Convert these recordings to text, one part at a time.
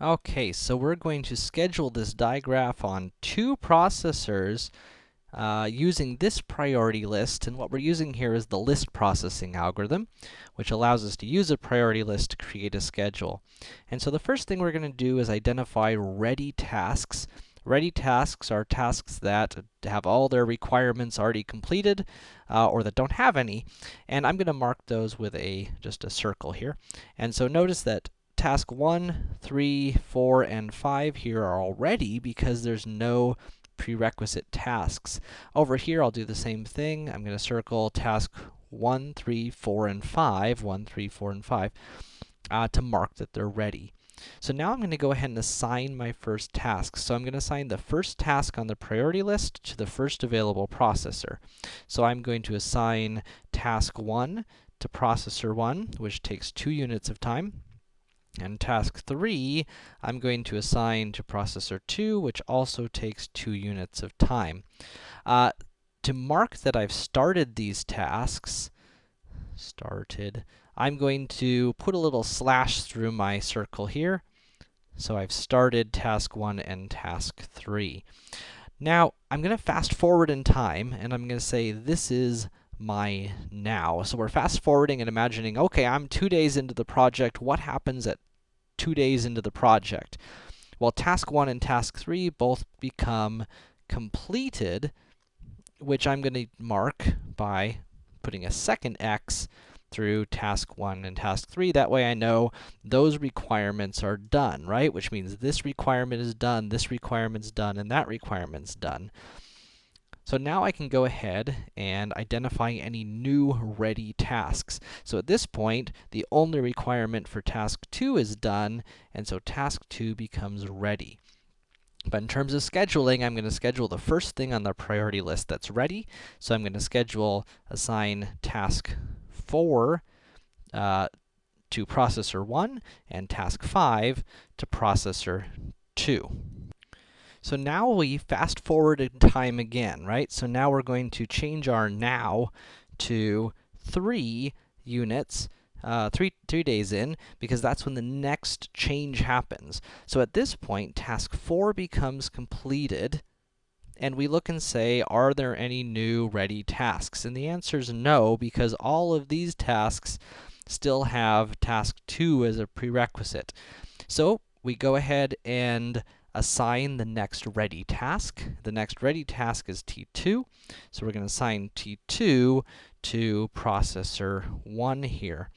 Okay, so we're going to schedule this digraph on two processors, uh, using this priority list, and what we're using here is the list processing algorithm, which allows us to use a priority list to create a schedule. And so the first thing we're gonna do is identify ready tasks. Ready tasks are tasks that have all their requirements already completed, uh, or that don't have any, and I'm gonna mark those with a, just a circle here. And so notice that task 1, 3, 4, and 5 here are already because there's no prerequisite tasks. Over here, I'll do the same thing. I'm to circle task 1, 3, 4, and 5, 1, 3, 4, and 5, uh, to mark that they're ready. So now I'm to go ahead and assign my first task. So I'm to assign the first task on the priority list to the first available processor. So I'm going to assign task 1 to processor 1, which takes 2 units of time. And task 3, I'm going to assign to processor 2, which also takes 2 units of time. Uh, to mark that I've started these tasks, started, I'm going to put a little slash through my circle here. So I've started task 1 and task 3. Now, I'm going to fast forward in time, and I'm going to say this is my now. So we're fast forwarding and imagining, okay, I'm two days into the project. What happens at two days into the project. Well, task 1 and task 3 both become completed, which I'm going to mark by putting a second x through task 1 and task 3. That way I know those requirements are done, right? Which means this requirement is done, this requirement's done, and that requirement's done. So now I can go ahead and identify any new ready tasks. So at this point, the only requirement for task 2 is done, and so task 2 becomes ready. But in terms of scheduling, I'm going to schedule the first thing on the priority list that's ready. So I'm going to schedule assign task 4 uh, to processor 1 and task 5 to processor 2. So now we fast forward in time again, right? So now we're going to change our now to 3 units, uh, three, days in, because that's when the next change happens. So at this point, task 4 becomes completed, and we look and say, are there any new ready tasks? And the answer is no, because all of these tasks still have task 2 as a prerequisite. So we go ahead and assign the next ready task. The next ready task is T2, so we're going to assign T2 to processor 1 here.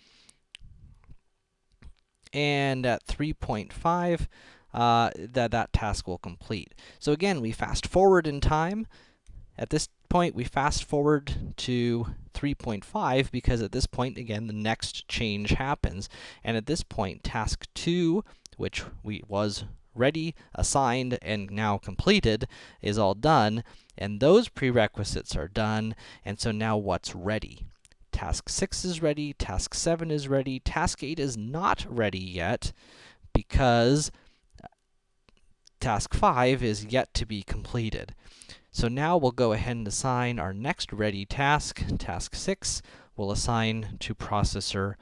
And at 3.5, uh, that, that task will complete. So again, we fast forward in time. At this point, we fast forward to 3.5, because at this point, again, the next change happens. And at this point, task 2, which we was ready, assigned, and now completed is all done, and those prerequisites are done, and so now what's ready? Task 6 is ready, task 7 is ready, task 8 is not ready yet, because task 5 is yet to be completed. So now we'll go ahead and assign our next ready task, task 6, we'll assign to processor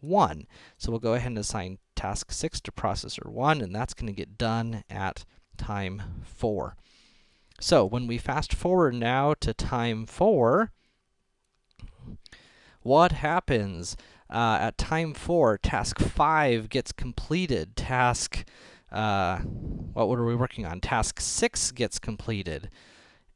1. So we'll go ahead and assign task 6 to processor 1, and that's going to get done at time 4. So when we fast forward now to time 4, what happens? Uh, at time 4, task 5 gets completed. Task, uh, what were we working on? Task 6 gets completed.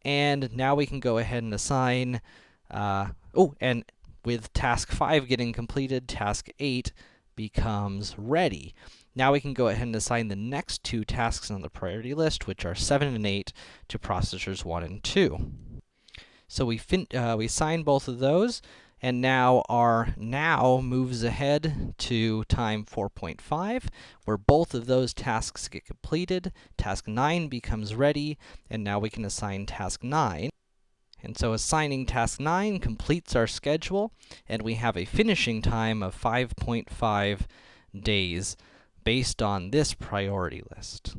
And now we can go ahead and assign, uh, oh, and with task 5 getting completed, task 8 becomes ready. Now we can go ahead and assign the next two tasks on the priority list, which are 7 and 8, to processors 1 and 2. So we, uh, we assign both of those, and now our now moves ahead to time 4.5, where both of those tasks get completed. Task 9 becomes ready, and now we can assign task 9. And so assigning task 9 completes our schedule, and we have a finishing time of 5.5 days based on this priority list.